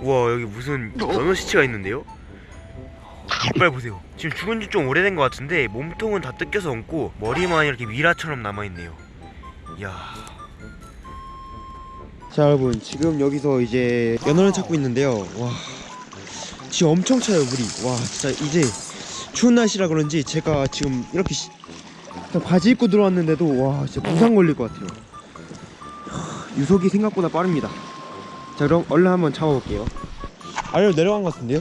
우와 여기 무슨 연어 시체가 있는데요? 이빨 보세요. 지금 죽은 지 좀 오래된 것 같은데 몸통은 다 뜯겨서 얹고 머리만 이렇게 미라처럼 남아있네요. 이야 자 여러분 지금 여기서 이제 연어를 찾고 있는데요. 와 지금 엄청 차요 물이. 와 진짜 이제 추운 날씨라 그런지 제가 지금 이렇게 바지 입고 들어왔는데도 와 진짜 부상 걸릴 것 같아요. 하, 유속이 생각보다 빠릅니다. 자 그럼 얼른 한번 잡아볼게요. 아래로 내려간 것 같은데요?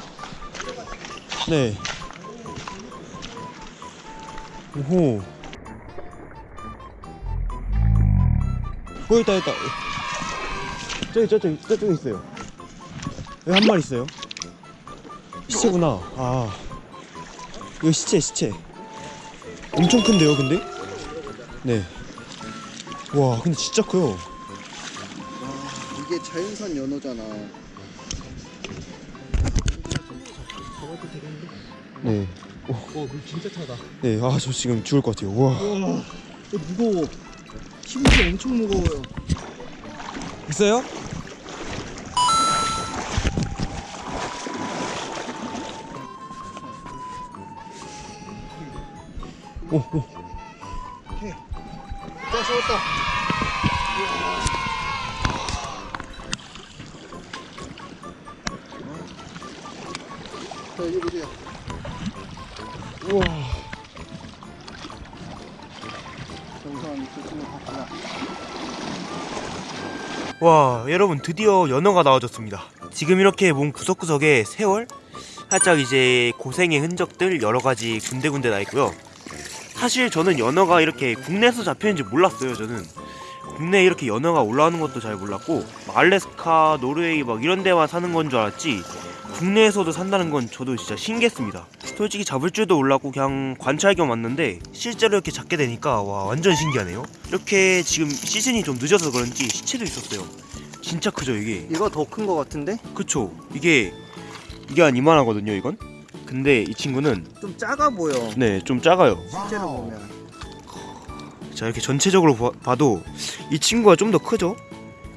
네. 오호. 어 있다 있다 저기 저쪽 저쪽에 있어요. 여기 한 마리 있어요. 시체구나. 아 이거 시체 시체. 엄청 큰데요, 근데? 네. 와, 근데 진짜 커요. 이게 자연산 연어잖아. 네. 와, 그 진짜 차다. 네, 아 저 지금 죽을 것 같아요. 와. 와, 무거워. 심지 엄청 무거워요. 있어요? 오, 오. 자, 쏘았다. 자, 여기 보세요. 우와. 와 여러분 드디어 연어가 나와줬습니다 지금 이렇게 몸 구석구석에 세월 살짝 이제 고생의 흔적들 여러가지 군데군데 나 있고요 사실 저는 연어가 이렇게 국내에서 잡히는지 몰랐어요 저는. 국내에 이렇게 연어가 올라오는 것도 잘 몰랐고 막 알래스카 노르웨이 막 이런 데만 사는 건 줄 알았지 국내에서도 산다는 건 저도 진짜 신기했습니다. 솔직히 잡을 줄도 몰랐고 그냥 관찰 겸 왔는데 실제로 이렇게 잡게 되니까 와 완전 신기하네요. 이렇게 지금 시즌이 좀 늦어서 그런지 시체도 있었어요. 진짜 크죠 이게. 얘가 더큰 거 같은데? 그쵸. 이게 이게 한 이만하거든요 이건 근데 이 친구는 좀 작아 보여. 네 좀 작아요 실제로 보면. 자 이렇게 전체적으로 봐- 봐도 이 친구가 좀 더 크죠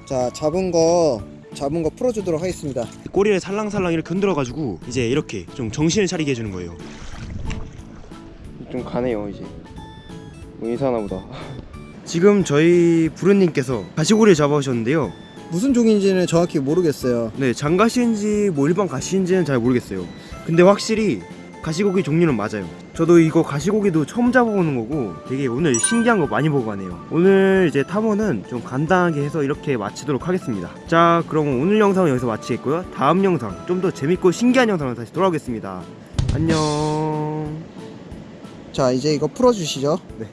자, 잡은 거 잡은 거 풀어주도록 하겠습니다. 꼬리를 살랑살랑 이렇게 흔들어가지고 이제 이렇게 좀 정신을 차리게 해주는 거예요. 좀 가네요 이제. 뭐 이상하나 보다. 지금 저희 부르님께서 가시고리를 잡아오셨는데요. 무슨 종인지는 정확히 모르겠어요. 네, 장가시인지 뭐 일반 가시인지는 잘 모르겠어요. 근데 확실히 가시고기 종류는 맞아요. 저도 이거 가시고기도 처음 잡아보는 거고 되게 오늘 신기한 거 많이 보고 가네요. 오늘 이제 탐험은 좀 간단하게 해서 이렇게 마치도록 하겠습니다. 자, 그럼 오늘 영상은 여기서 마치겠고요. 다음 영상 좀 더 재밌고 신기한 영상으로 다시 돌아오겠습니다. 안녕. 자, 이제 이거 풀어주시죠. 네.